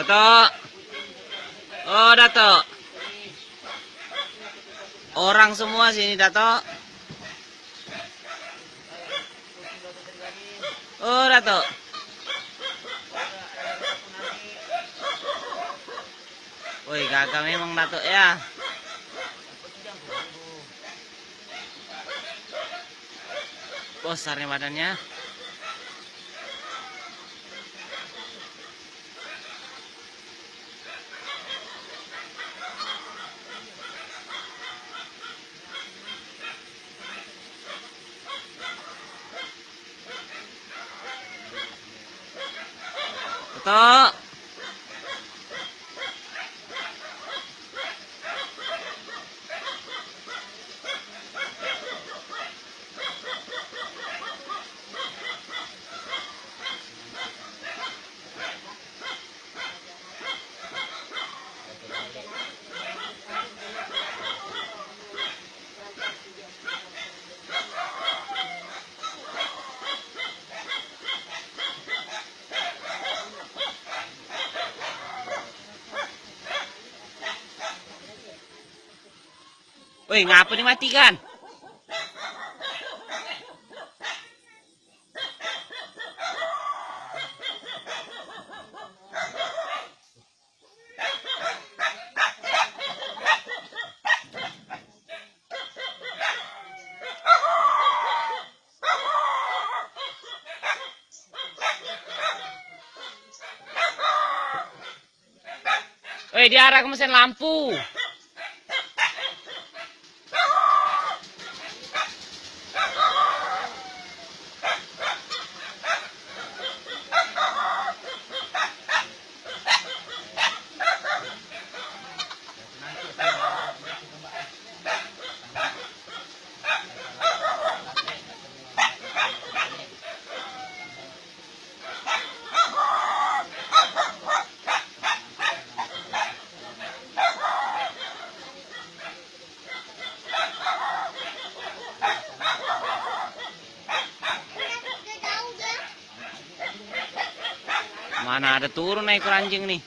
Dato. Oh, Dato. Orang semua sini, Dato. Oh, Dato. Woi, gagah memang Dato ya. Besarnya badannya. 得 Woi, ngapa dimatikan? Woi, diarah ke mesin lampu. Mana ada turun ekor anjing nih.